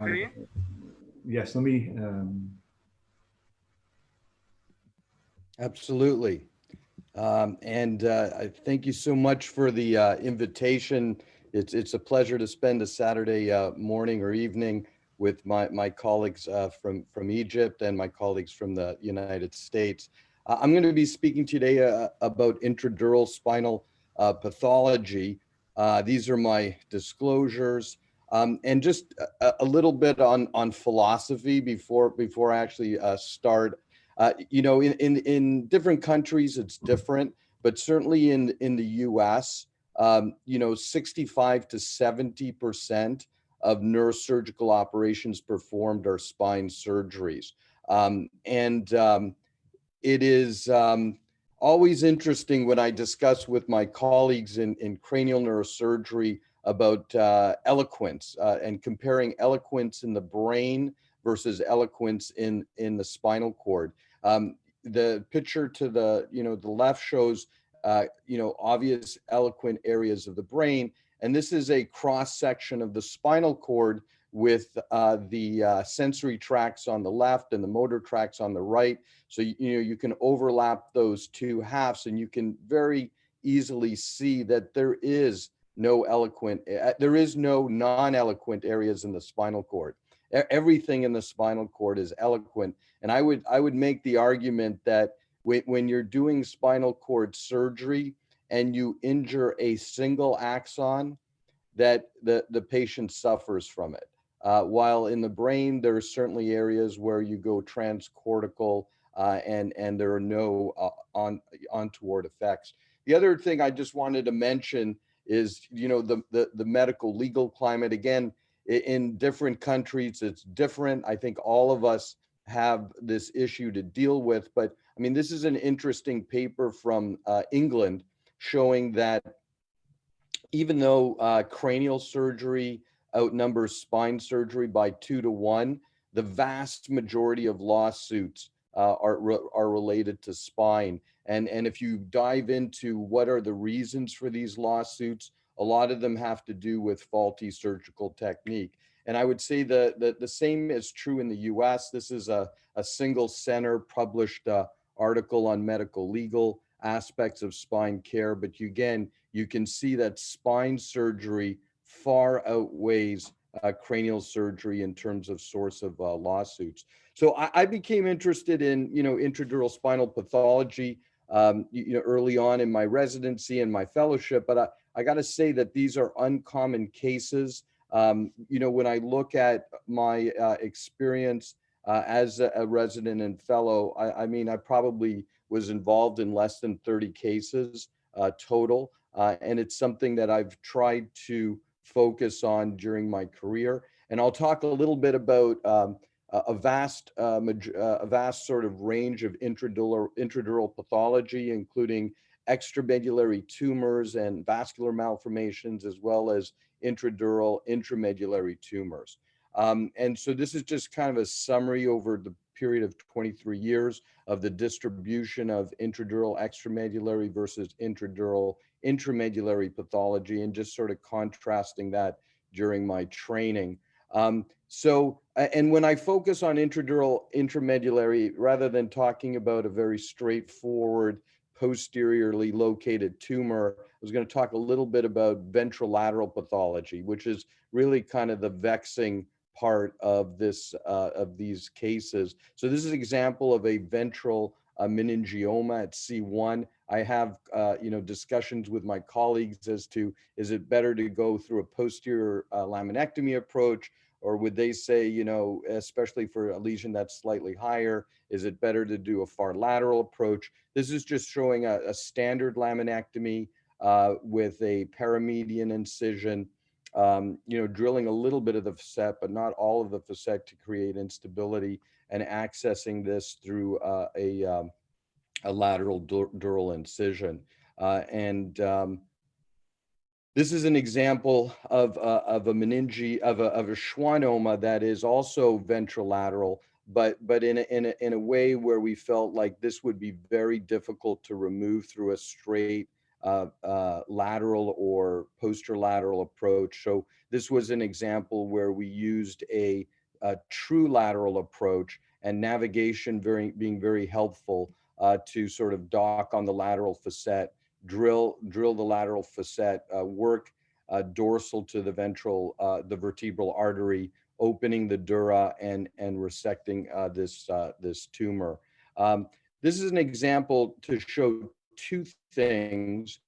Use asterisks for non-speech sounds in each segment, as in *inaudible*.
screen? Yes, let me, um, Absolutely. Um, and uh, I thank you so much for the uh, invitation. It's it's a pleasure to spend a Saturday uh, morning or evening with my my colleagues uh, from from Egypt and my colleagues from the United States. Uh, I'm going to be speaking today uh, about intradural spinal pathology. these are my disclosures. Um, and just a, a, little bit on on philosophy before before I actually start uh, you know, in, in, in different countries, it's different, but certainly in, in the US, um, you know, 65 to 70% of neurosurgical operations performed are spine surgeries. Um, and um, it is um, always interesting when I discuss with my colleagues in, in cranial neurosurgery about uh, eloquence uh, and comparing eloquence in the brain versus eloquence in, in the spinal cord. Um, the picture to the, you know, the left shows, uh, you know, obvious eloquent areas of the brain. And this is a cross section of the spinal cord with uh, the uh, sensory tracts on the left and the motor tracts on the right. So, you, you know, you can overlap those two halves and you can very easily see that there is no eloquent, uh, there is no non-eloquent areas in the spinal cord everything in the spinal cord is eloquent. And I would, I would make the argument that when, when you're doing spinal cord surgery and you injure a single axon, that the, the patient suffers from it. Uh, while in the brain, there are certainly areas where you go transcortical uh, and, and there are no uh, on, untoward effects. The other thing I just wanted to mention is, you know, the, the, the medical legal climate. Again, in different countries, it's different. I think all of us have this issue to deal with, but I mean, this is an interesting paper from uh, England showing that even though uh, cranial surgery outnumbers spine surgery by two to one, the vast majority of lawsuits uh, are, are related to spine. And, and if you dive into what are the reasons for these lawsuits, a lot of them have to do with faulty surgical technique. And I would say that the, the same is true in the US. This is a, a single center published uh, article on medical legal aspects of spine care. But you, again, you can see that spine surgery far outweighs uh, cranial surgery in terms of source of uh, lawsuits. So I, I, became interested in, you know, intradural spinal pathology, um, you, you, know, early on in my residency and my fellowship, but I, I got to say that these are uncommon cases. Um, you know, when I look at my uh, experience uh, as a, a, resident and fellow, I, I, mean, I probably was involved in less than 30 cases uh, total. Uh, and it's something that I've tried to focus on during my career. And I'll talk a little bit about um, a vast, uh, uh, a vast sort of range of intradural, intradural pathology, including extramedullary tumors and vascular malformations, as well as intradural intramedullary tumors. Um, and so this is just kind of a summary over the period of 23 years of the distribution of intradural extramedullary versus intradural intramedullary pathology and just sort of contrasting that during my training. Um, so, and when I focus on intradural intramedullary, rather than talking about a very straightforward posteriorly located tumor. I was going to talk a little bit about ventrolateral pathology, which is really kind of the vexing part of this uh, of these cases. So this is an example of a ventral uh, meningioma at C1. I have uh, you know discussions with my colleagues as to is it better to go through a posterior uh, laminectomy approach or would they say, you know, especially for a lesion that's slightly higher, is it better to do a far lateral approach? This is just showing a, a standard laminectomy uh, with a paramedian incision, um, you know, drilling a little bit of the facet, but not all of the facet to create instability and accessing this through uh, a, um, a lateral dural incision. Uh, and um, this is an example of, of a meninge, of a, of a schwannoma that is also ventrolateral, but, but in, a, in, a, in a way where we felt like this would be very difficult to remove through a straight uh, uh, lateral or posterolateral approach. So this was an example where we used a, a true lateral approach and navigation very, being very helpful uh, to sort of dock on the lateral facet, drill, drill the lateral facet, uh, work uh, dorsal to the ventral, uh, the vertebral artery, opening the dura and, and resecting uh, this, uh, this tumor. Um, this is an example to show two things.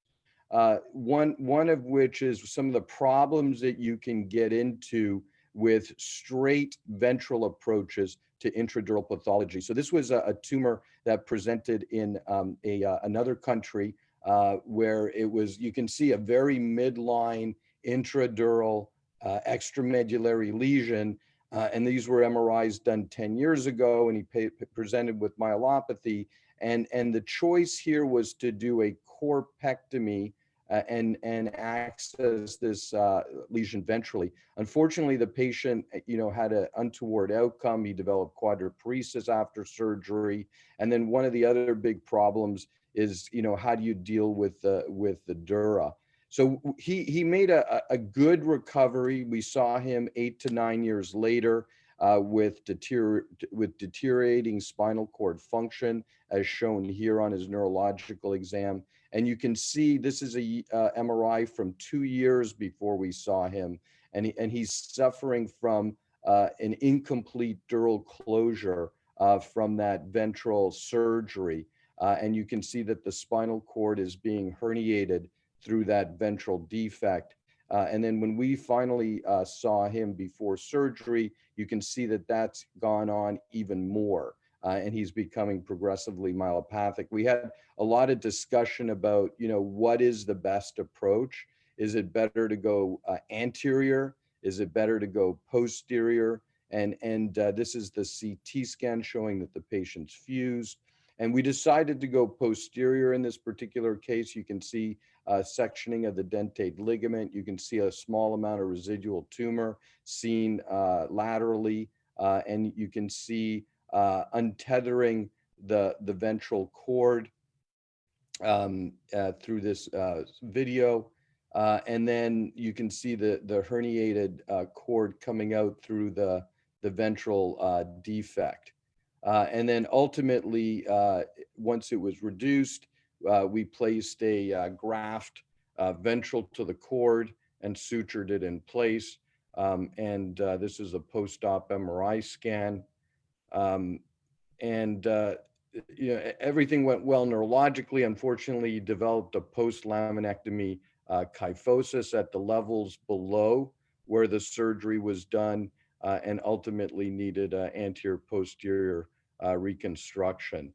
One, one of which is some of the problems that you can get into with straight ventral approaches to intradural pathology. So this was a, a tumor that presented in um, a, uh, another country uh, where it was, you can see a very midline intradural uh, extramedullary lesion. Uh, and these were MRIs done 10 years ago and he presented with myelopathy. And, and the choice here was to do a corpectomy uh, and, and access this uh, lesion ventrally. Unfortunately, the patient, uh, you know, had an untoward outcome. He developed quadriparesis after surgery. And then one of the other big problems is, you know, how do you deal with the, with the dura? So he, he made a, a good recovery. We saw him eight to nine years later uh, with, deterior with deteriorating spinal cord function as shown here on his neurological exam. And you can see this is a uh, MRI from two years before we saw him. And, he, and he's suffering from uh, an incomplete dural closure uh, from that ventral surgery. Uh, and you can see that the spinal cord is being herniated through that ventral defect. Uh, and then when we finally uh, saw him before surgery, you can see that that's gone on even more. Uh, and he's becoming progressively myelopathic. We had a lot of discussion about, you know, what is the best approach? Is it better to go uh, anterior? Is it better to go posterior? And, and uh, this is the CT scan showing that the patient's fused. And we decided to go posterior in this particular case. You can see uh, sectioning of the dentate ligament. You can see a small amount of residual tumor seen uh, laterally, uh, and you can see uh, untethering the, the ventral cord um, uh, through this uh, video. and then you can see the, the herniated cord coming out through the, the ventral defect. Uh, and then ultimately, uh, once it was reduced, uh, we placed a uh, graft uh, ventral to the cord and sutured it in place. Um, and uh, this is a post-op MRI scan. Um, and you know, everything went well neurologically. Unfortunately, he developed a post-laminectomy kyphosis at the levels below where the surgery was done uh, and ultimately needed uh, anterior posterior uh, reconstruction.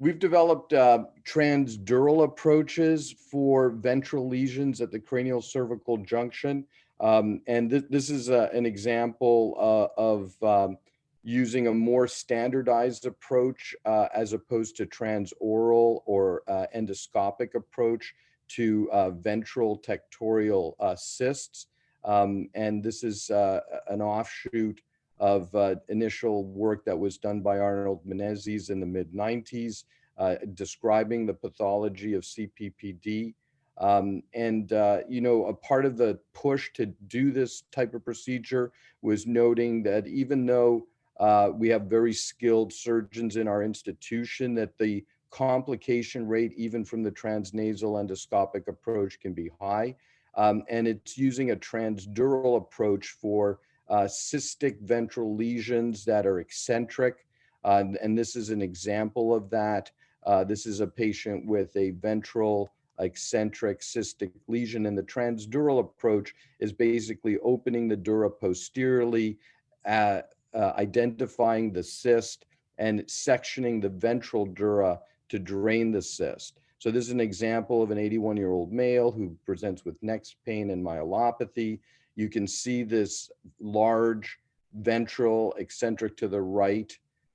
We've developed uh, transdural approaches for ventral lesions at the cranial cervical junction. Um, and th this is uh, an example uh, of um, using a more standardized approach uh, as opposed to transoral or uh, endoscopic approach to ventral tectorial cysts. Um, and this is an offshoot of uh, initial work that was done by Arnold Menezes in the mid 90s, uh, describing the pathology of CPPD. Um, and, uh, you know, a part of the push to do this type of procedure was noting that even though uh, we have very skilled surgeons in our institution, that the complication rate, even from the transnasal endoscopic approach, can be high. Um, and it's using a transdural approach for uh, cystic ventral lesions that are eccentric. Uh, and this is an example of that. Uh, this is a patient with a ventral eccentric cystic lesion and the transdural approach is basically opening the dura posteriorly, uh, uh, identifying the cyst and sectioning the ventral dura to drain the cyst. So this is an example of an 81 year old male who presents with neck pain and myelopathy. You can see this large ventral eccentric to the right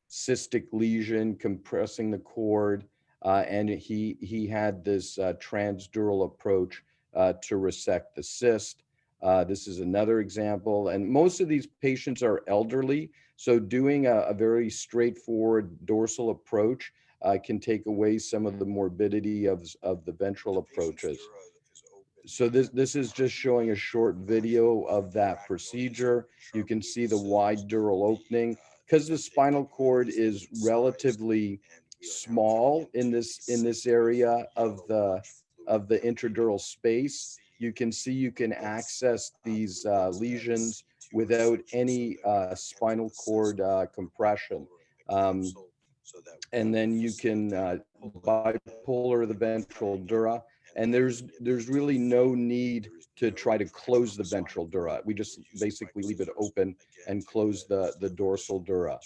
cystic lesion compressing the cord. Uh, and he, he had this uh, transdural approach uh, to resect the cyst. Uh, this is another example. And most of these patients are elderly. So doing a, a very straightforward dorsal approach uh, can take away some of the morbidity of, of the ventral approaches. So this, this is just showing a short video of that procedure. You can see the wide dural opening. Because the spinal cord is relatively small in this, in this area of the, of the intradural space, you can see you can access these uh, lesions without any uh, spinal cord uh, compression. Um, and then you can uh, bipolar the ventral dura. And there's there's really no need to try to close the ventral dura. We just basically leave it open and close the, the dorsal dura.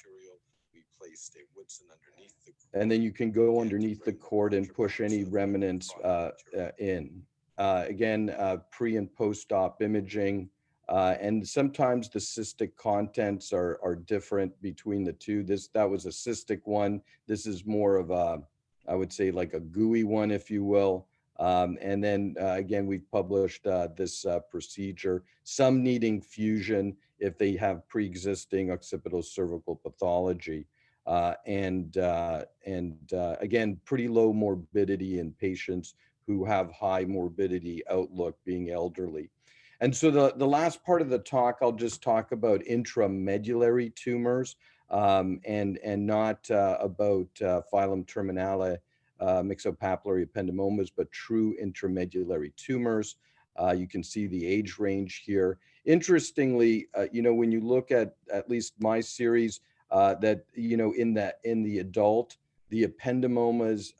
And then you can go underneath the cord and push any remnants uh, uh, in. Uh, again, uh, pre and post-op imaging, uh, and sometimes the cystic contents are, are different between the two. This That was a cystic one. This is more of a, I would say like a gooey one, if you will. Um, and then uh, again, we've published uh, this uh, procedure, some needing fusion if they have pre-existing occipital cervical pathology. Uh, and uh, and uh, again, pretty low morbidity in patients who have high morbidity outlook being elderly. And so the, the last part of the talk, I'll just talk about intramedullary tumors um, and, and not about filum terminale uh, myxopapillary ependymomas, but true intramedullary tumors. Uh, you can see the age range here. Interestingly, uh, you know, when you look at at least my series, uh, that, you know, in that in the adult, the ependymomas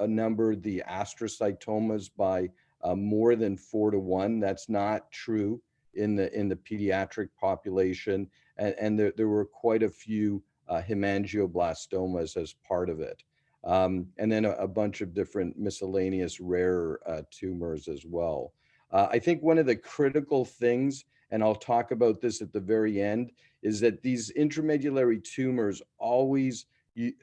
outnumber the astrocytomas by uh, more than four to one. That's not true in the in the pediatric population, and, and there, there were quite a few uh, hemangioblastomas as part of it. Um, and then a, a, bunch of different miscellaneous rare uh, tumors as well. Uh, I think one of the critical things, and I'll talk about this at the very end, is that these intramedullary tumors always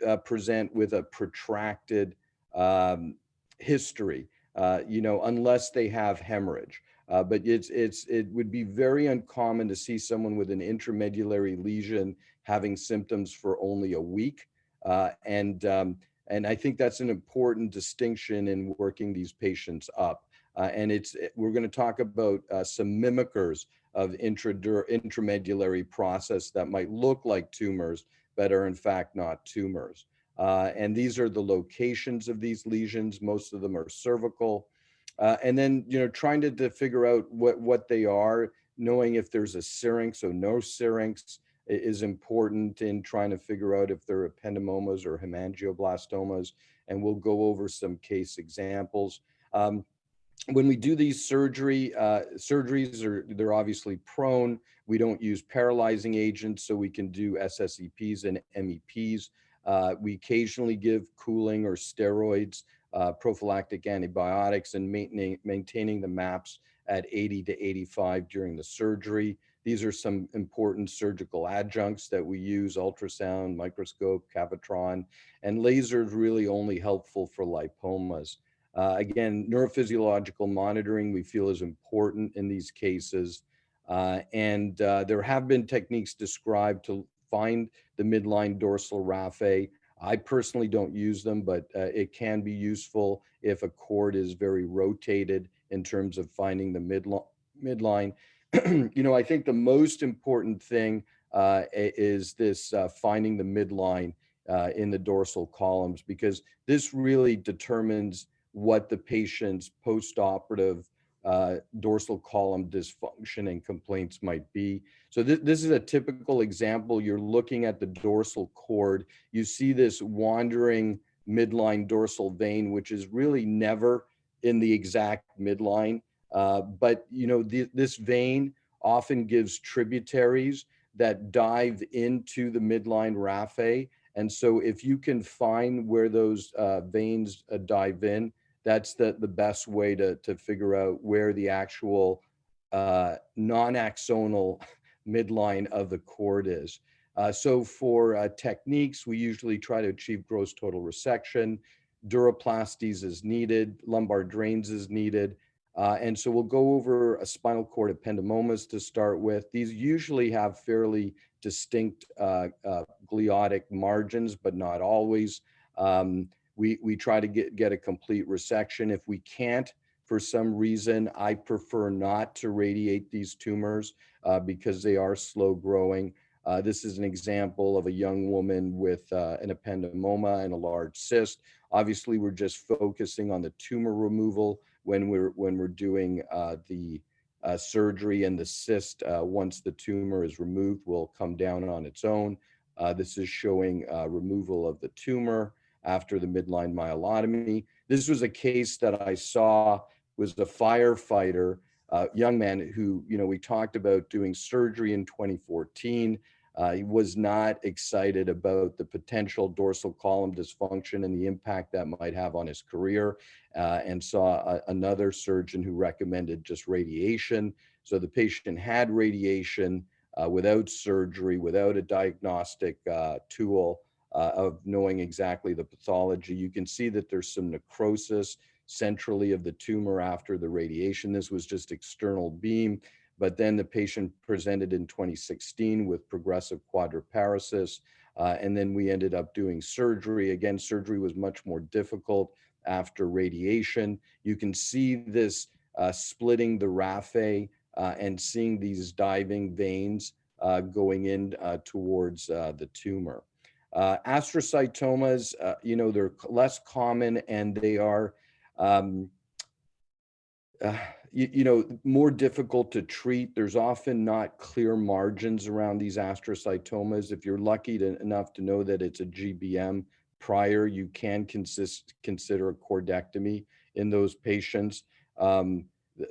uh, present with a protracted um, history, uh, you know, unless they have hemorrhage. Uh, but it's it's it would be very uncommon to see someone with an intramedullary lesion having symptoms for only a week, uh, and um, and I think that's an important distinction in working these patients up. Uh, and it's we're going to talk about uh, some mimickers of intramedullary process that might look like tumors, but are in fact not tumors. Uh, and these are the locations of these lesions. Most of them are cervical. Uh, and then, you know, trying to, to figure out what, what they are, knowing if there's a syrinx or no syrinx is important in trying to figure out if they're ependymomas or hemangioblastomas. And we'll go over some case examples. Um, when we do these surgery, uh, surgeries are they're obviously prone. We don't use paralyzing agents, so we can do SSEPs and MEPs. Uh, we occasionally give cooling or steroids, uh, prophylactic antibiotics, and maintaining, maintaining the MAPS at 80 to 85 during the surgery. These are some important surgical adjuncts that we use, ultrasound, microscope, Cavitron, and laser is really only helpful for lipomas. Uh, again, neurophysiological monitoring we feel is important in these cases. Uh, and uh, there have been techniques described to find the midline dorsal raphe. I personally don't use them, but uh, it can be useful if a cord is very rotated in terms of finding the midline. midline. *clears throat* you know, I think the most important thing uh, is this uh, finding the midline uh, in the dorsal columns, because this really determines what the patient's post-operative uh, dorsal column dysfunction and complaints might be. So th this is a typical example. You're looking at the dorsal cord. You see this wandering midline dorsal vein, which is really never in the exact midline. Uh, but you know, th this vein often gives tributaries that dive into the midline raphe. And so if you can find where those uh, veins uh, dive in, that's the, the best way to, to figure out where the actual uh, non-axonal *laughs* midline of the cord is. Uh, so for techniques, we usually try to achieve gross total resection. Duroplasties is needed, lumbar drains is needed. Uh, and so we'll go over a spinal cord ependymomas to start with. These usually have fairly distinct uh, uh, gliotic margins, but not always. Um, we, we try to get, get a complete resection. If we can't, for some reason, I prefer not to radiate these tumors uh, because they are slow growing. Uh, this is an example of a young woman with uh, an ependymoma and a large cyst. Obviously, we're just focusing on the tumor removal when we're when we're doing uh, the uh, surgery and the cyst. uh, once the tumor is removed, will come down on its own. Uh, this is showing uh, removal of the tumor after the midline myelotomy. This was a case that I saw was a firefighter, young man who, you know, we talked about doing surgery in 2014. Uh, he was not excited about the potential dorsal column dysfunction and the impact that might have on his career, uh, and saw a, another surgeon who recommended just radiation. So the patient had radiation uh, without surgery, without a diagnostic uh, tool uh, of knowing exactly the pathology. You can see that there's some necrosis centrally of the tumor after the radiation. This was just external beam, but then the patient presented in 2016 with progressive quadriparesis. Uh, and then we ended up doing surgery. Again, surgery was much more difficult after radiation. You can see this uh, splitting the raphe uh, and seeing these diving veins uh, going in uh, towards uh, the tumor. astrocytomas, you know, they're less common and they are um, you, you, know, more difficult to treat. There's often not clear margins around these astrocytomas. If you're lucky to, enough to know that it's a GBM prior, you can consist, consider a cordectomy in those patients. Um,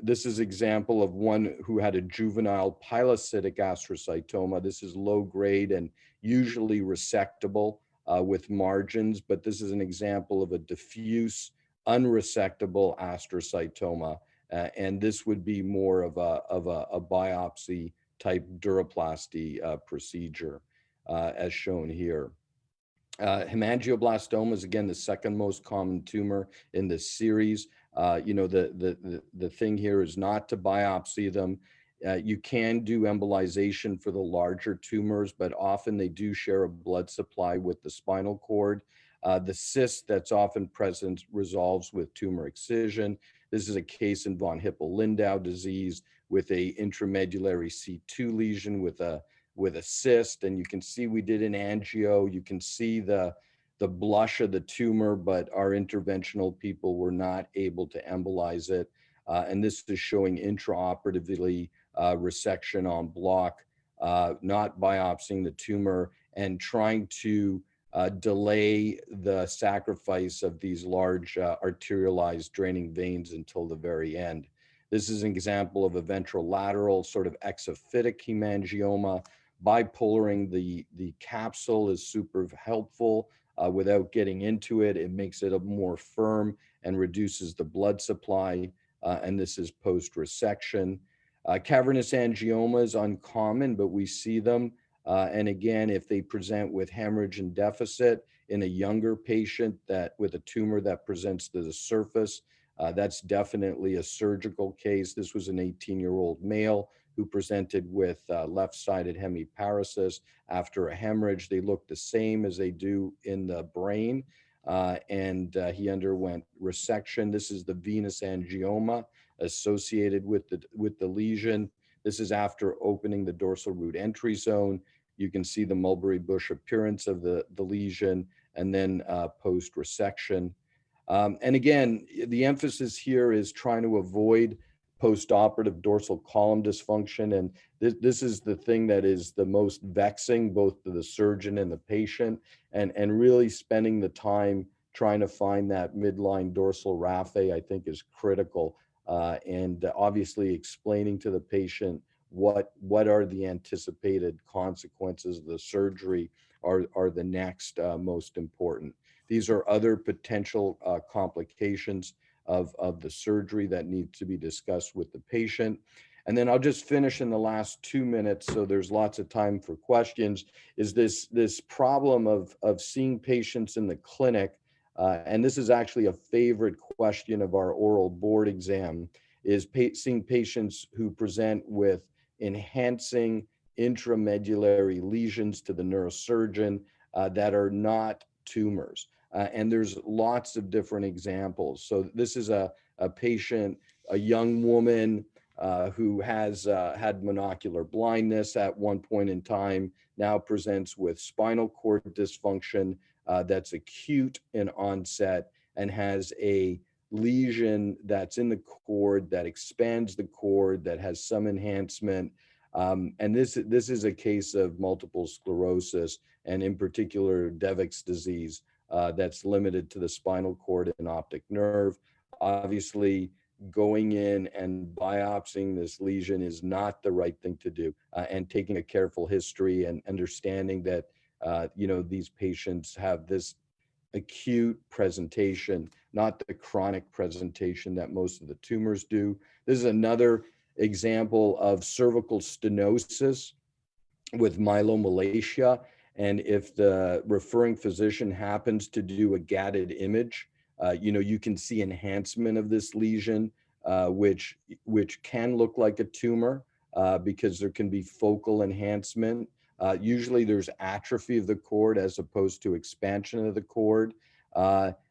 this is example of one who had a juvenile pilocytic astrocytoma. This is low grade and usually resectable uh, with margins, but this is an example of a diffuse unresectable astrocytoma. Uh, and this would be more of a, of a, a biopsy type duroplasty uh, procedure uh, as shown here. Uh, hemangioblastoma is again the second most common tumor in this series. Uh, you know, the, the, the, the, thing here is not to biopsy them. Uh, you can do embolization for the larger tumors, but often they do share a blood supply with the spinal cord. The cyst that's often present resolves with tumor excision. This is a case in von Hippel-Lindau disease with a intramedullary C2 lesion with a with a cyst. And you can see we did an angio. You can see the the blush of the tumor, but our interventional people were not able to embolize it. Uh, and this is showing intraoperatively uh, resection en bloc, uh, not biopsying the tumor and trying to uh, delay the sacrifice of these large uh, arterialized draining veins until the very end. This is an example of a ventrolateral sort of exophytic hemangioma. Bipolaring the, the capsule is super helpful uh, without getting into it. It makes it more firm and reduces the blood supply. Uh, and this is post-resection. Uh, cavernous angioma is uncommon, but we see them uh, and again, if they present with hemorrhage and deficit in a younger patient that with a tumor that presents to the surface, uh, that's definitely a surgical case. This was an 18 year old male who presented with uh, left-sided hemiparesis after a hemorrhage. They look the same as they do in the brain. Uh, and uh, he underwent resection. This is the venous angioma associated with the, with the lesion. This is after opening the dorsal root entry zone. You can see the mulberry bush appearance of the, the lesion and then uh, post resection. Um, and again, the emphasis here is trying to avoid post-operative dorsal column dysfunction. And this, this is the thing that is the most vexing, both to the surgeon and the patient, and, and really spending the time trying to find that midline dorsal raphe, I think is critical. Uh, and obviously explaining to the patient what what are the anticipated consequences of the surgery are are the next uh, most important. These are other potential uh, complications of of the surgery that need to be discussed with the patient. And then I'll just finish in the last two minutes so there's lots of time for questions is this this problem of of seeing patients in the clinic uh, and this is actually a favorite question of our oral board exam is pa seeing patients who present with enhancing intramedullary lesions to the neurosurgeon uh, that are not tumors. Uh, and there's lots of different examples. So this is a, a patient, a young woman uh, who has uh, had monocular blindness at one point in time, now presents with spinal cord dysfunction uh, that's acute in onset and has a lesion that's in the cord that expands the cord that has some enhancement. Um, and this, this is a case of multiple sclerosis and in particular Devic's disease uh, that's limited to the spinal cord and optic nerve. Obviously, going in and biopsying this lesion is not the right thing to do uh, and taking a careful history and understanding that uh, you know these patients have this acute presentation not the chronic presentation that most of the tumors do this is another example of cervical stenosis with myelomalacia and if the referring physician happens to do a GATTED image uh, you know, you can see enhancement of this lesion, uh, which, which can look like a tumor uh, because there can be focal enhancement. Uh, usually there's atrophy of the cord as opposed to expansion of the cord.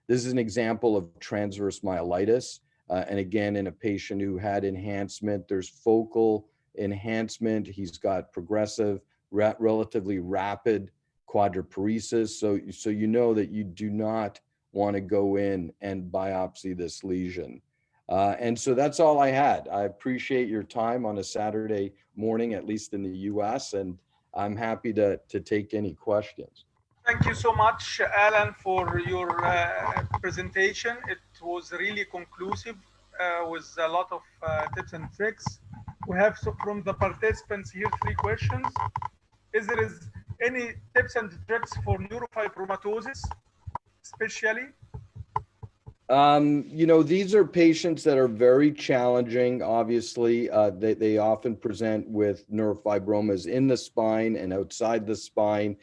Uh, this is an example of transverse myelitis. and again, in a patient who had enhancement, there's focal enhancement. He's got progressive, ra relatively rapid quadriparesis. So, so you know that you do not want to go in and biopsy this lesion. Uh, and so that's all I had. I appreciate your time on a Saturday morning, at least in the US, and I'm happy to, to take any questions. Thank you so much, Alan, for your uh, presentation. It was really conclusive uh, with a lot of uh, tips and tricks. We have so from the participants here three questions. Is there is any tips and tricks for neurofibromatosis? especially? Um, you know, these are patients that are very challenging. Obviously, uh, they, they often present with neurofibromas in the spine and outside the spine.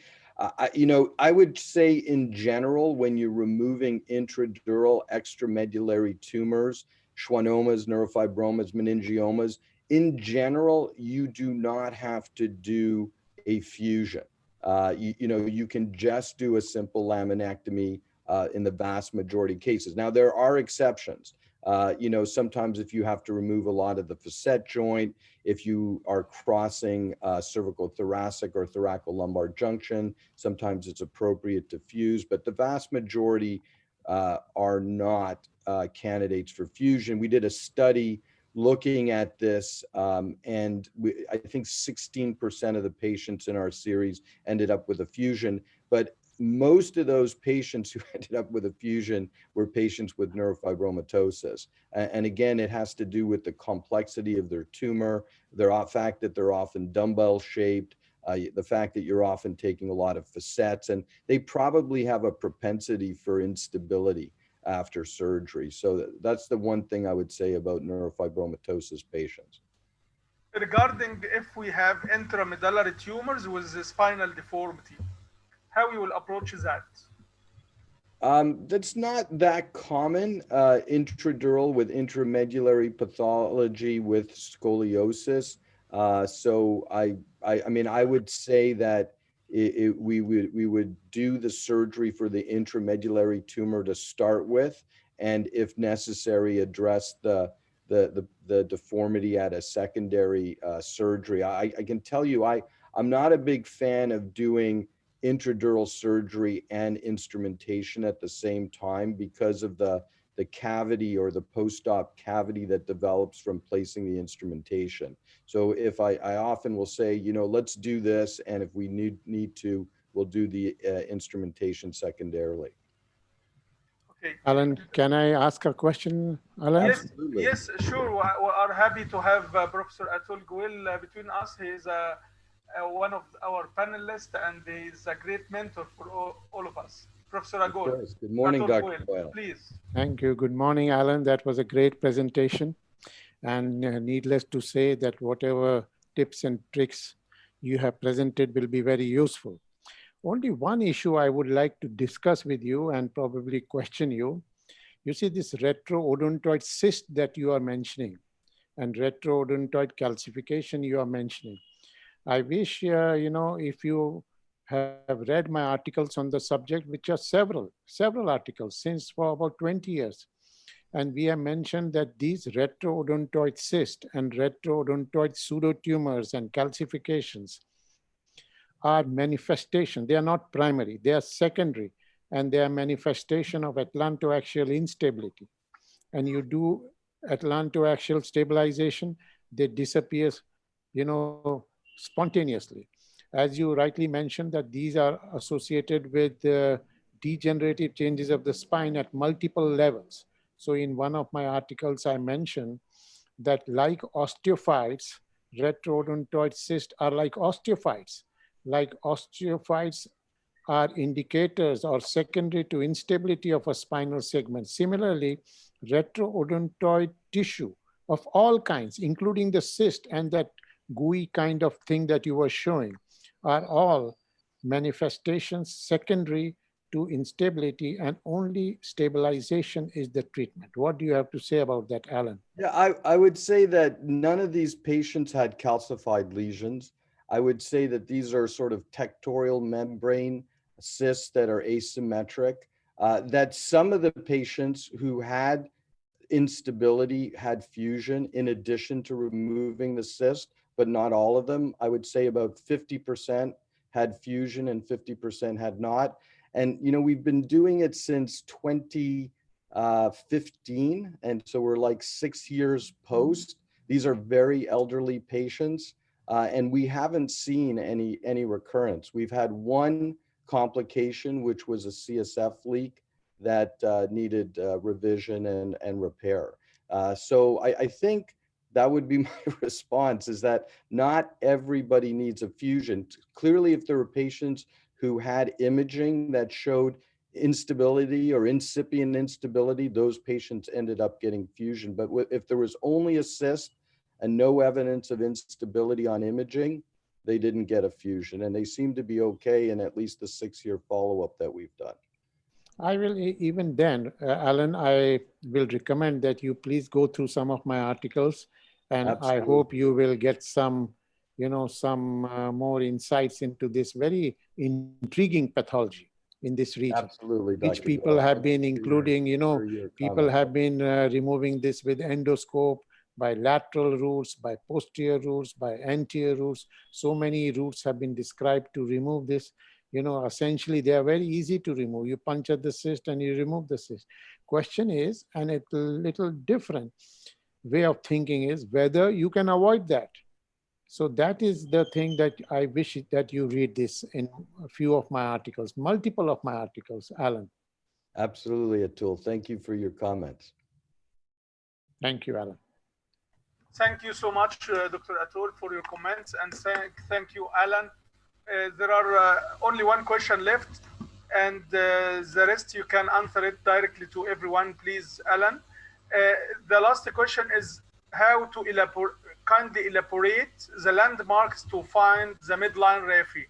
I, you know, I would say in general, when you're removing intradural extramedullary tumors, schwannomas, neurofibromas, meningiomas, in general, you do not have to do a fusion. Uh, you, you know, you can just do a simple laminectomy uh, in the vast majority of cases. Now, there are exceptions. Uh, you know, sometimes if you have to remove a lot of the facet joint, if you are crossing uh, cervical thoracic or thoracolumbar junction, sometimes it's appropriate to fuse, but the vast majority uh, are not uh, candidates for fusion. We did a study looking at this um, and we, I think 16% of the patients in our series ended up with a fusion, but most of those patients who *laughs* ended up with a fusion were patients with neurofibromatosis. And again, it has to do with the complexity of their tumor, the fact that they're often dumbbell shaped, uh, the fact that you're often taking a lot of facets, and they probably have a propensity for instability after surgery. So that's the one thing I would say about neurofibromatosis patients. Regarding if we have intramedullary tumors with spinal deformity, how you will approach that? Um, that's not that common, uh, intradural with intramedullary pathology with scoliosis. Uh, so I, I, I, mean, I would say that it, it, we would we would do the surgery for the intramedullary tumor to start with, and if necessary, address the the the, the deformity at a secondary uh, surgery. I, I can tell you, I I'm not a big fan of doing intradural surgery and instrumentation at the same time because of the, the cavity or the post-op cavity that develops from placing the instrumentation. So if I, I often will say, you know, let's do this, and if we need, need to, we'll do the uh, instrumentation secondarily. Okay. Alan, can I ask a question, Alan? Yes, yes sure. We are happy to have uh, Professor Atul Goel uh, between us. He is a uh, one of our panelists, and he's a great mentor for all, all of us. Professor Agol. Good morning, Dr. Boyle. Please. Thank you. Good morning, Alan. That was a great presentation. And uh, needless to say that whatever tips and tricks you have presented will be very useful. Only one issue I would like to discuss with you and probably *laughs* question you. You see this retroodontoid cyst that you are mentioning and retroodontoid calcification you are mentioning. I wish, uh, you know, if you have read my articles on the subject, which are several, several articles since for about 20 years. And we have mentioned that these retroodontoid cysts and retroodontoid pseudotumors and calcifications are manifestation. They are not primary, they are secondary, and they are manifestation of atlantoaxial instability. And you do atlantoaxial stabilization, they disappear, you know, spontaneously. As you rightly mentioned that these are associated with uh, degenerative changes of the spine at multiple levels. So in one of my articles, I mentioned that like osteophytes, retroodontoid cysts are like osteophytes. Like osteophytes are indicators or secondary to instability of a spinal segment. Similarly, retroodontoid tissue of all kinds, including the cyst and that gooey kind of thing that you were showing, are all manifestations secondary to instability and only stabilization is the treatment. What do you have to say about that, Alan? Yeah, I, I would say that none of these patients had calcified lesions. I would say that these are sort of tectorial membrane cysts that are asymmetric. Uh, that some of the patients who had instability had fusion in addition to removing the cyst, but not all of them. I would say about 50% had fusion and 50% had not. And, you know, we've been doing it since 2015. And so we're like six years post. These are very elderly patients. Uh, and we haven't seen any, any recurrence. We've had one complication, which was a CSF leak that uh, needed uh, revision and, and repair. Uh, so I, I think that would be *laughs* my response is that not everybody needs a fusion. Clearly, if there were patients who had imaging that showed instability or incipient instability, those patients ended up getting fusion. But if there was only a cyst and no evidence of instability on imaging, they didn't get a fusion and they seem to be okay in at least the six year follow-up that we've done. I will even then, uh, Alan, I will recommend that you please go through some of my articles and Absolutely. I hope you will get some, you know, some uh, more insights into this very intriguing pathology in this region, Absolutely. which Dr. people Gill. have been Thank you for your- including, you know, people have been uh, removing this with endoscope, by lateral routes, by posterior routes, by anterior routes. So many routes have been described to remove this. You know, essentially they are very easy to remove. You puncture the cyst and you remove the cyst. Question is, and it's a little different way of thinking is whether you can avoid that. So that is the thing that I wish that you read this in a few of my articles, multiple of my articles, Alan. Absolutely, Atul. Thank you for your comments. Thank you, Alan. Thank you so much, uh, Dr. Atul, for your comments, and thank, thank you, Alan. Uh, there are uh, only one question left, and uh, the rest you can answer it directly to everyone, please, Alan. Uh, the last question is how to kindly elaborate the landmarks to find the midline raphe.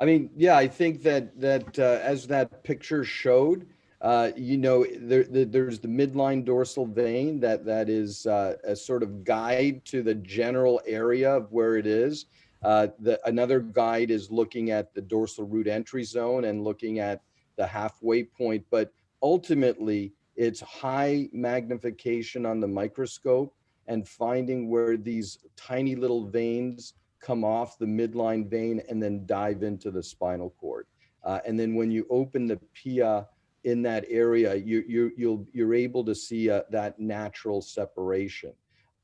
I mean, yeah, I think that that uh, as that picture showed, uh, you know, there, there, there's the midline dorsal vein that that is uh, a sort of guide to the general area of where it is. Uh, the, another guide is looking at the dorsal root entry zone and looking at the halfway point, but ultimately it's high magnification on the microscope and finding where these tiny little veins come off the midline vein and then dive into the spinal cord. Uh, and then when you open the pia in that area, you, you, you'll, you're able to see uh, that natural separation.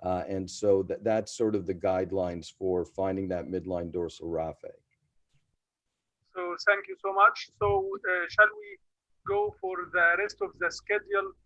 Uh, and so that, that's sort of the guidelines for finding that midline dorsal raphe. So thank you so much. So uh, shall we go for the rest of the schedule